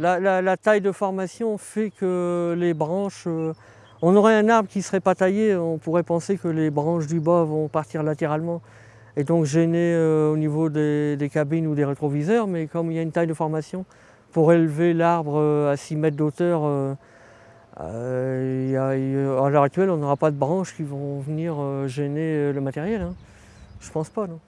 La, taille de formation fait que les branches... Euh, on aurait un arbre qui ne serait pas taillé, on pourrait penser que les branches du bas vont partir latéralement et donc gêner euh, au niveau des, cabines ou des rétroviseurs, mais comme il y a une taille de formation, pour élever l'arbre euh, à 6 mètres d'auteur, à l'heure actuelle, on n'aura pas de branches qui vont venir gêner le matériel. hein. Je pense pas, non.